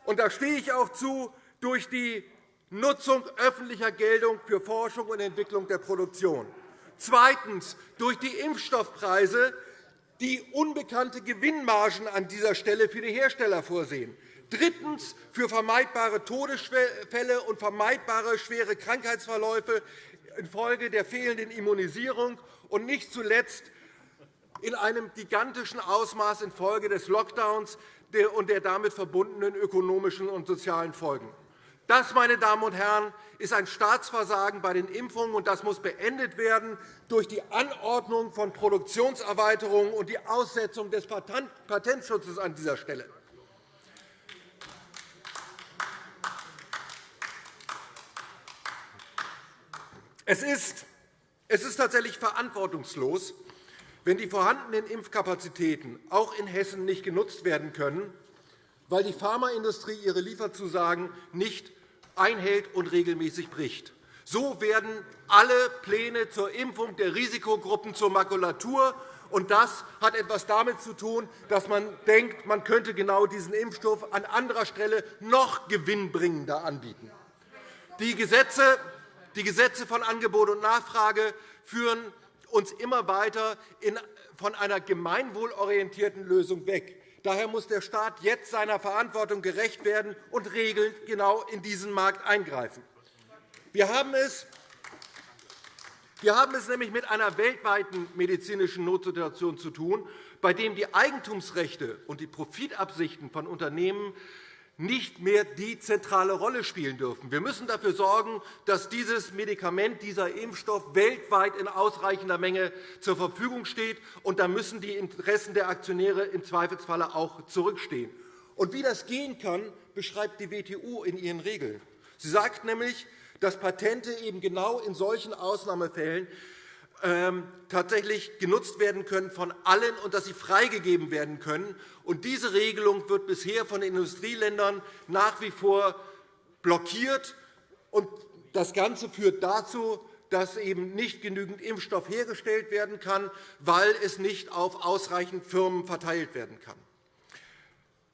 und da stehe ich auch zu, durch die Nutzung öffentlicher Geltung für Forschung und Entwicklung der Produktion. Zweitens durch die Impfstoffpreise, die unbekannte Gewinnmargen an dieser Stelle für die Hersteller vorsehen. Drittens für vermeidbare Todesfälle und vermeidbare schwere Krankheitsverläufe infolge der fehlenden Immunisierung und nicht zuletzt in einem gigantischen Ausmaß infolge des Lockdowns und der damit verbundenen ökonomischen und sozialen Folgen. Das, meine Damen und Herren, ist ein Staatsversagen bei den Impfungen, und das muss beendet werden durch die Anordnung von Produktionserweiterungen und die Aussetzung des Patentschutzes an dieser Stelle. Es ist, es ist tatsächlich verantwortungslos, wenn die vorhandenen Impfkapazitäten auch in Hessen nicht genutzt werden können, weil die Pharmaindustrie ihre Lieferzusagen nicht einhält und regelmäßig bricht. So werden alle Pläne zur Impfung der Risikogruppen zur Makulatur. Und das hat etwas damit zu tun, dass man denkt, man könnte genau diesen Impfstoff an anderer Stelle noch gewinnbringender anbieten. Die Gesetze, die Gesetze von Angebot und Nachfrage führen uns immer weiter von einer gemeinwohlorientierten Lösung weg. Daher muss der Staat jetzt seiner Verantwortung gerecht werden und regelnd genau in diesen Markt eingreifen. Wir haben es wir haben es nämlich mit einer weltweiten medizinischen Notsituation zu tun, bei dem die Eigentumsrechte und die Profitabsichten von Unternehmen nicht mehr die zentrale Rolle spielen dürfen. Wir müssen dafür sorgen, dass dieses Medikament, dieser Impfstoff weltweit in ausreichender Menge zur Verfügung steht. Und da müssen die Interessen der Aktionäre im Zweifelsfalle auch zurückstehen. Und wie das gehen kann, beschreibt die WTO in ihren Regeln. Sie sagt nämlich, dass Patente eben genau in solchen Ausnahmefällen tatsächlich genutzt werden können von allen und dass sie freigegeben werden können. Und diese Regelung wird bisher von den Industrieländern nach wie vor blockiert. Und das Ganze führt dazu, dass eben nicht genügend Impfstoff hergestellt werden kann, weil es nicht auf ausreichend Firmen verteilt werden kann.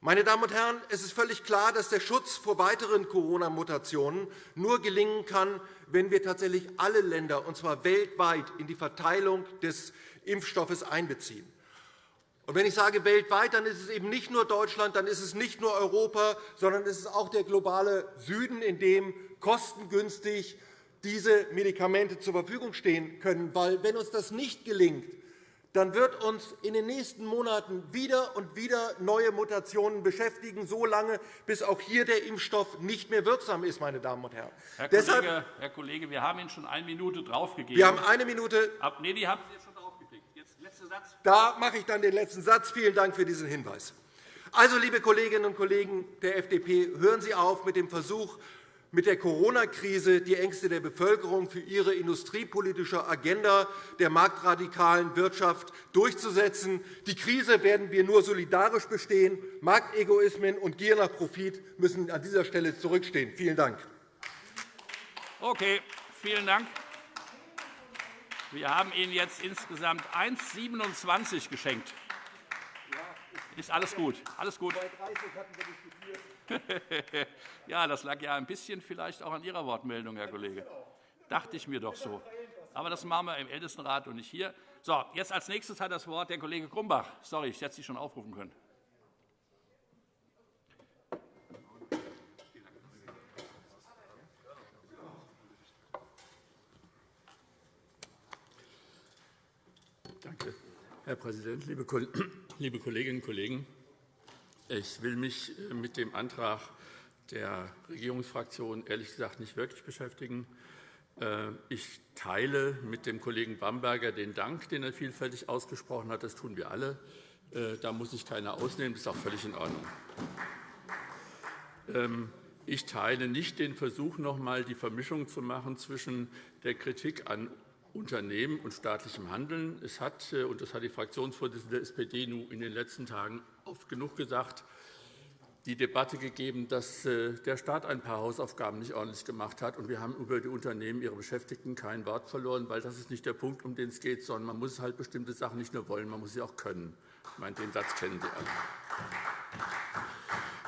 Meine Damen und Herren, es ist völlig klar, dass der Schutz vor weiteren Corona-Mutationen nur gelingen kann, wenn wir tatsächlich alle Länder, und zwar weltweit, in die Verteilung des Impfstoffes einbeziehen. Und wenn ich sage weltweit, dann ist es eben nicht nur Deutschland, dann ist es nicht nur Europa, sondern es ist auch der globale Süden, in dem kostengünstig diese Medikamente zur Verfügung stehen können. Weil, wenn uns das nicht gelingt, dann wird uns in den nächsten Monaten wieder und wieder neue Mutationen beschäftigen, so lange, bis auch hier der Impfstoff nicht mehr wirksam ist. Meine Damen und Herren. Herr, Deshalb, Kollege, Herr Kollege, wir haben Ihnen schon eine Minute draufgegeben. Wir haben eine Minute. Ab, nee, die haben Sie schon draufgekriegt. Jetzt letzter Satz. Da mache ich dann den letzten Satz. Vielen Dank für diesen Hinweis. Also, liebe Kolleginnen und Kollegen der FDP, hören Sie auf mit dem Versuch, mit der Corona-Krise die Ängste der Bevölkerung für ihre industriepolitische Agenda der marktradikalen Wirtschaft durchzusetzen. Die Krise werden wir nur solidarisch bestehen. Marktegoismen und Gier nach Profit müssen an dieser Stelle zurückstehen. Vielen Dank. Okay, vielen Dank. Wir haben Ihnen jetzt insgesamt 1,27 geschenkt. Ist alles gut. Alles gut. ja, das lag ja ein bisschen vielleicht auch an Ihrer Wortmeldung, Herr Kollege. Dachte ich mir doch so. Aber das machen wir im Ältestenrat und nicht hier. So, jetzt als nächstes hat das Wort der Kollege Grumbach. Sorry, ich hätte Sie schon aufrufen können. Danke, Herr Präsident, liebe Kolleginnen und Kollegen! Ich will mich äh, mit dem Antrag der Regierungsfraktion ehrlich gesagt nicht wirklich beschäftigen. Äh, ich teile mit dem Kollegen Bamberger den Dank, den er vielfältig ausgesprochen hat. Das tun wir alle. Äh, da muss sich keiner ausnehmen. Das ist auch völlig in Ordnung. Ähm, ich teile nicht den Versuch, noch einmal die Vermischung zu machen zwischen der Kritik an Unternehmen und staatlichem Handeln. Es hat, und das hat die Fraktionsvorsitzende der SPD in den letzten Tagen oft genug gesagt, die Debatte gegeben, dass äh, der Staat ein paar Hausaufgaben nicht ordentlich gemacht hat. Und wir haben über die Unternehmen, ihre Beschäftigten kein Wort verloren, weil das ist nicht der Punkt, um den es geht, sondern man muss halt bestimmte Sachen nicht nur wollen, man muss sie auch können. Ich meine, den Satz kennen Sie alle.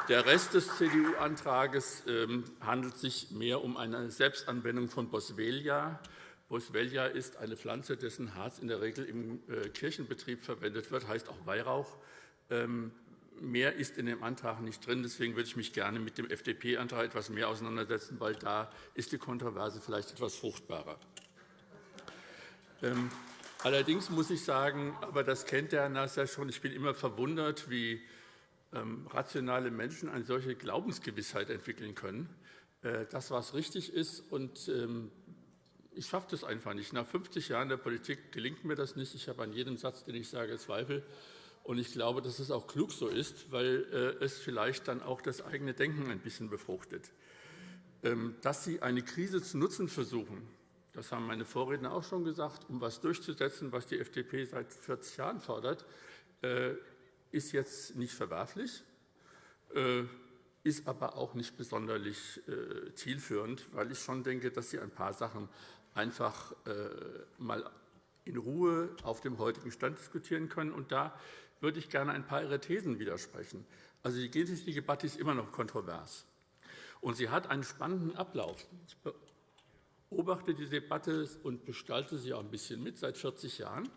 Der Rest des CDU-Antrags ähm, handelt sich mehr um eine Selbstanwendung von Boswellia. Boswellia ist eine Pflanze, dessen Harz in der Regel im äh, Kirchenbetrieb verwendet wird, heißt auch Weihrauch. Ähm, Mehr ist in dem Antrag nicht drin. Deswegen würde ich mich gerne mit dem FDP-Antrag etwas mehr auseinandersetzen, weil da ist die Kontroverse vielleicht etwas fruchtbarer. Ähm, allerdings muss ich sagen, aber das kennt der Herr Nass ja schon, ich bin immer verwundert, wie ähm, rationale Menschen eine solche Glaubensgewissheit entwickeln können, äh, das, was richtig ist. Und ich schaffe das einfach nicht. Nach 50 Jahren der Politik gelingt mir das nicht. Ich habe an jedem Satz, den ich sage, Zweifel. Und ich glaube, dass es auch klug so ist, weil äh, es vielleicht dann auch das eigene Denken ein bisschen befruchtet. Ähm, dass Sie eine Krise zu nutzen versuchen, das haben meine Vorredner auch schon gesagt, um etwas durchzusetzen, was die FDP seit 40 Jahren fordert, äh, ist jetzt nicht verwerflich, äh, ist aber auch nicht besonders zielführend, weil ich schon denke, dass Sie ein paar Sachen einfach mal in Ruhe auf dem heutigen Stand diskutieren können. Und da würde ich gerne ein paar Ihrer Thesen widersprechen. Also die Gentechnik-Debatte ist immer noch kontrovers. Und sie hat einen spannenden Ablauf. Ich beobachte die Debatte und gestalte sie auch ein bisschen mit seit 40 Jahren.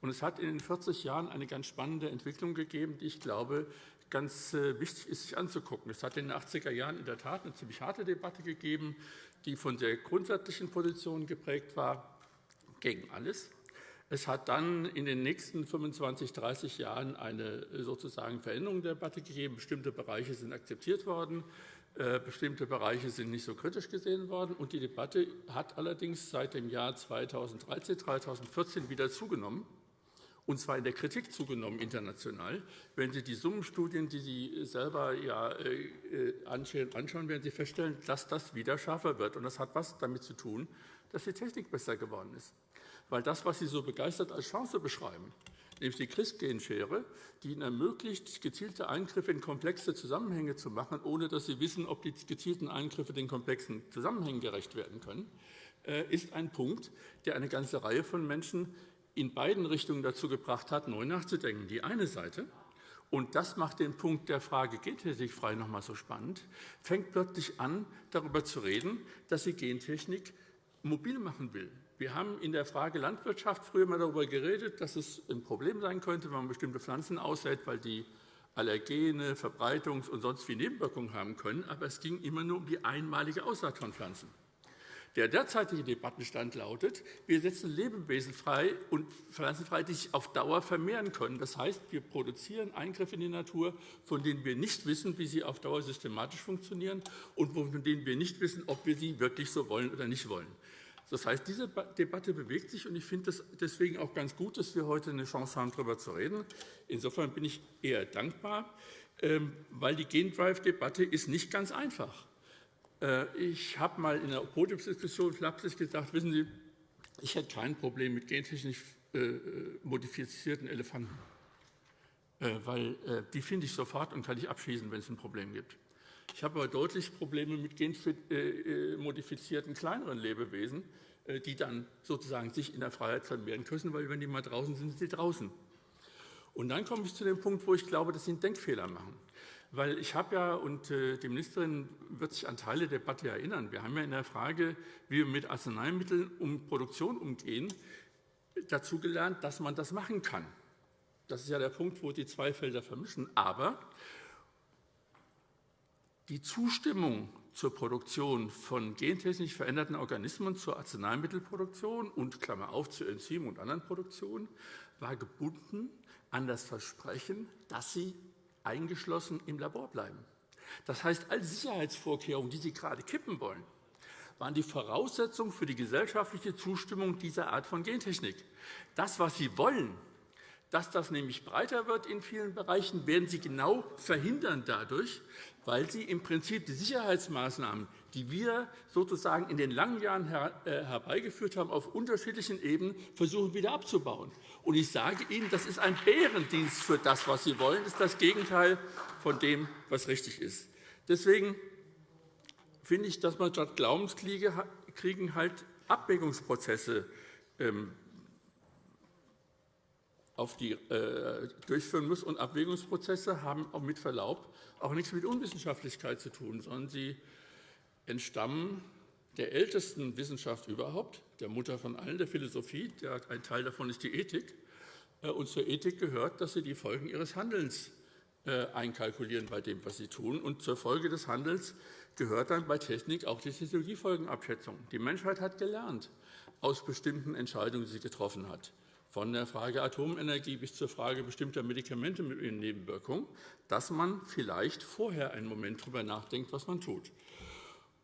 Und es hat in den 40 Jahren eine ganz spannende Entwicklung gegeben, die ich glaube, ganz äh, wichtig ist, sich anzugucken. Es hat in den 80er Jahren in der Tat eine ziemlich harte Debatte gegeben, die von sehr grundsätzlichen Positionen geprägt war, gegen alles. Es hat dann in den nächsten 25, 30 Jahren eine sozusagen Veränderung der Debatte gegeben. Bestimmte Bereiche sind akzeptiert worden, äh, bestimmte Bereiche sind nicht so kritisch gesehen worden. Und die Debatte hat allerdings seit dem Jahr 2013, 2014 wieder zugenommen und zwar in der Kritik zugenommen international. Wenn Sie die Summenstudien, die Sie selber ja, äh, äh, anschauen, werden Sie feststellen, dass das wieder schärfer wird. Und das hat was damit zu tun, dass die Technik besser geworden ist weil das, was Sie so begeistert als Chance beschreiben, nämlich die CRISPR-Genschere, die Ihnen ermöglicht, gezielte Eingriffe in komplexe Zusammenhänge zu machen, ohne dass Sie wissen, ob die gezielten Eingriffe den komplexen Zusammenhängen gerecht werden können, äh, ist ein Punkt, der eine ganze Reihe von Menschen in beiden Richtungen dazu gebracht hat, neu nachzudenken. Die eine Seite, und das macht den Punkt der Frage Gentechnik frei noch einmal so spannend, fängt plötzlich an, darüber zu reden, dass sie Gentechnik mobil machen will. Wir haben in der Frage Landwirtschaft früher mal darüber geredet, dass es ein Problem sein könnte, wenn man bestimmte Pflanzen aussät, weil die Allergene, Verbreitungs- und sonst wie Nebenwirkungen haben können. Aber es ging immer nur um die einmalige Aussaat von Pflanzen. Der derzeitige Debattenstand lautet, wir setzen Lebewesen frei und Pflanzen frei, die sich auf Dauer vermehren können. Das heißt, wir produzieren Eingriffe in die Natur, von denen wir nicht wissen, wie sie auf Dauer systematisch funktionieren und von denen wir nicht wissen, ob wir sie wirklich so wollen oder nicht wollen. Das heißt, diese Debatte bewegt sich, und ich finde es deswegen auch ganz gut, dass wir heute eine Chance haben, darüber zu reden. Insofern bin ich eher dankbar, ähm, weil die Gendrive-Debatte ist nicht ganz einfach. Äh, ich habe mal in einer Podiumsdiskussion flapsig gesagt, wissen Sie, ich hätte kein Problem mit gentechnisch äh, modifizierten Elefanten, äh, weil die finde ich sofort und kann ich abschießen, wenn es ein Problem gibt. Ich habe aber deutlich Probleme mit genmodifizierten kleineren Lebewesen, äh, die dann sozusagen sich in der Freiheit vermehren können, weil wenn die mal draußen sind, sind sie draußen. Und dann komme ich zu dem Punkt, wo ich glaube, dass sie einen Denkfehler machen. Weil ich habe ja, und äh, die Ministerin wird sich an Teile der Debatte erinnern, wir haben ja in der Frage, wie wir mit Arzneimitteln um Produktion umgehen, dazu gelernt, dass man das machen kann. Das ist ja der Punkt, wo die zwei Felder vermischen. Aber die Zustimmung zur Produktion von gentechnisch veränderten Organismen zur Arzneimittelproduktion und Klammer auf zu Enzymen und anderen Produktionen war gebunden an das Versprechen, dass sie eingeschlossen im Labor bleiben. Das heißt, all Sicherheitsvorkehrungen, die Sie gerade kippen wollen, waren die Voraussetzung für die gesellschaftliche Zustimmung dieser Art von Gentechnik. Das, was Sie wollen, dass das nämlich breiter wird in vielen Bereichen, werden Sie genau verhindern dadurch, weil Sie im Prinzip die Sicherheitsmaßnahmen, die wir sozusagen in den langen Jahren äh, herbeigeführt haben, auf unterschiedlichen Ebenen versuchen wieder abzubauen. Und ich sage Ihnen, das ist ein Bärendienst für das, was Sie wollen. Das ist das Gegenteil von dem, was richtig ist. Deswegen finde ich, dass man statt Glaubenskriegen halt Abwägungsprozesse ähm, auf die, äh, durchführen muss. Und Abwägungsprozesse haben auch mit Verlaub auch nichts mit Unwissenschaftlichkeit zu tun, sondern sie entstammen der ältesten Wissenschaft überhaupt, der Mutter von allen, der Philosophie. Der, ein Teil davon ist die Ethik. Äh, und zur Ethik gehört, dass sie die Folgen ihres Handelns äh, einkalkulieren bei dem, was sie tun. Und zur Folge des Handelns gehört dann bei Technik auch die Technologiefolgenabschätzung. Die Menschheit hat gelernt aus bestimmten Entscheidungen, die sie getroffen hat, von der Frage Atomenergie bis zur Frage bestimmter Medikamente mit ihren Nebenwirkungen, dass man vielleicht vorher einen Moment darüber nachdenkt, was man tut.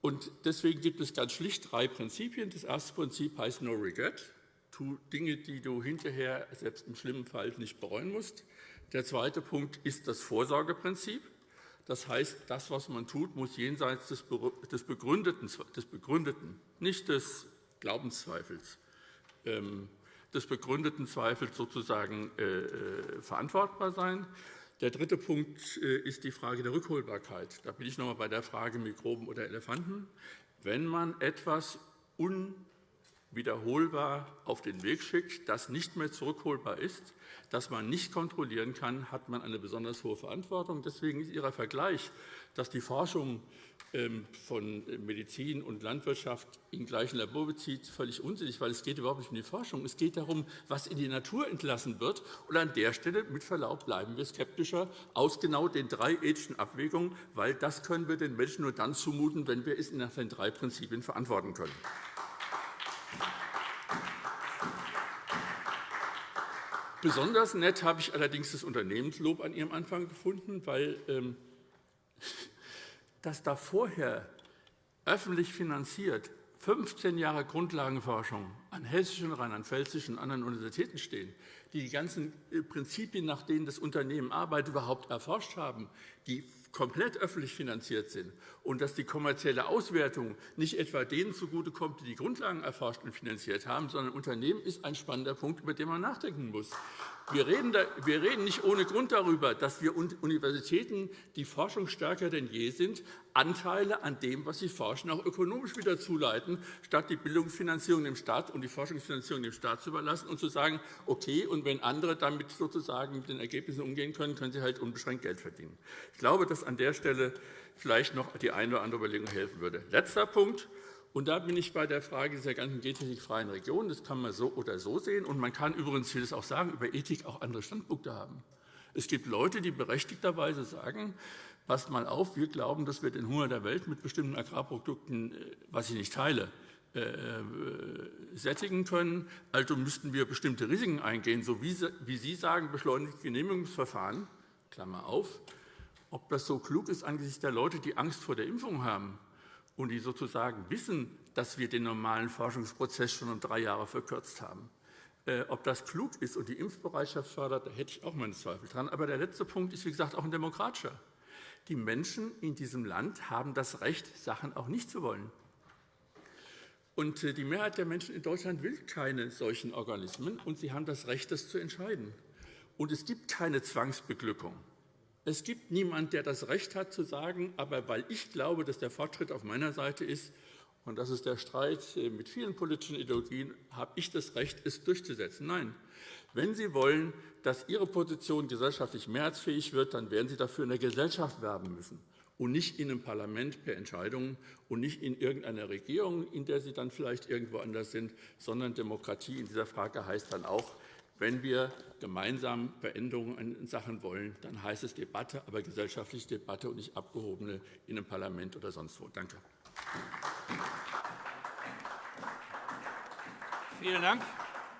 Und deswegen gibt es ganz schlicht drei Prinzipien. Das erste Prinzip heißt No Regret. Tu Dinge, die du hinterher selbst im schlimmen Fall nicht bereuen musst. Der zweite Punkt ist das Vorsorgeprinzip. Das heißt, das, was man tut, muss jenseits des Begründeten, des Begründeten nicht des Glaubenszweifels, ähm, des begründeten Zweifels sozusagen äh, äh, verantwortbar sein. Der dritte Punkt äh, ist die Frage der Rückholbarkeit. Da bin ich noch einmal bei der Frage Mikroben oder Elefanten. Wenn man etwas unwiederholbar auf den Weg schickt, das nicht mehr zurückholbar ist, das man nicht kontrollieren kann, hat man eine besonders hohe Verantwortung. Deswegen ist Ihr Vergleich, dass die Forschung von Medizin und Landwirtschaft in gleichen Labor bezieht, völlig unsinnig, weil es geht überhaupt nicht um die Forschung. Es geht darum, was in die Natur entlassen wird. Und an der Stelle, mit Verlaub, bleiben wir skeptischer aus genau den drei ethischen Abwägungen, weil das können wir den Menschen nur dann zumuten, wenn wir es nach den drei Prinzipien verantworten können. Besonders nett habe ich allerdings das Unternehmenslob an Ihrem Anfang gefunden, weil ähm, dass da vorher öffentlich finanziert 15 Jahre Grundlagenforschung an hessischen, rheinland-pfälzischen und anderen Universitäten stehen, die die ganzen äh, Prinzipien, nach denen das Unternehmen arbeitet, überhaupt erforscht haben, die komplett öffentlich finanziert sind und dass die kommerzielle Auswertung nicht etwa denen zugutekommt, die die Grundlagen erforscht und finanziert haben, sondern Unternehmen ist ein spannender Punkt, über den man nachdenken muss. Wir reden, nicht ohne Grund darüber, dass wir Universitäten, die forschungsstärker denn je sind, Anteile an dem, was sie forschen, auch ökonomisch wieder zuleiten, statt die Bildungsfinanzierung dem Staat und die Forschungsfinanzierung dem Staat zu überlassen und zu sagen, okay, und wenn andere damit sozusagen mit den Ergebnissen umgehen können, können sie halt unbeschränkt Geld verdienen. Ich glaube, dass an der Stelle vielleicht noch die eine oder andere Überlegung helfen würde. Letzter Punkt. Und da bin ich bei der Frage dieser ganzen gentechnikfreien Region. Das kann man so oder so sehen. Und man kann übrigens, das auch sagen, über Ethik auch andere Standpunkte haben. Es gibt Leute, die berechtigterweise sagen, passt mal auf, wir glauben, dass wir den Hunger der Welt mit bestimmten Agrarprodukten, äh, was ich nicht teile, äh, äh, sättigen können. Also müssten wir bestimmte Risiken eingehen, so wie Sie sagen, beschleunigte Genehmigungsverfahren, Klammer auf. Ob das so klug ist angesichts der Leute, die Angst vor der Impfung haben, und die sozusagen wissen, dass wir den normalen Forschungsprozess schon um drei Jahre verkürzt haben. Äh, ob das klug ist und die Impfbereitschaft fördert, da hätte ich auch meine Zweifel dran. Aber der letzte Punkt ist, wie gesagt, auch ein demokratischer. Die Menschen in diesem Land haben das Recht, Sachen auch nicht zu wollen. Und äh, die Mehrheit der Menschen in Deutschland will keine solchen Organismen, und sie haben das Recht, das zu entscheiden. Und es gibt keine Zwangsbeglückung. Es gibt niemanden, der das Recht hat, zu sagen, aber weil ich glaube, dass der Fortschritt auf meiner Seite ist, und das ist der Streit äh, mit vielen politischen Ideologien, habe ich das Recht, es durchzusetzen. Nein. Wenn Sie wollen, dass Ihre Position gesellschaftlich mehrheitsfähig wird, dann werden Sie dafür in der Gesellschaft werben müssen und nicht in einem Parlament per Entscheidungen und nicht in irgendeiner Regierung, in der Sie dann vielleicht irgendwo anders sind, sondern Demokratie in dieser Frage heißt dann auch, wenn wir gemeinsam Veränderungen in Sachen wollen, dann heißt es Debatte, aber gesellschaftliche Debatte und nicht abgehobene in einem Parlament oder sonst wo. Danke. Vielen Dank.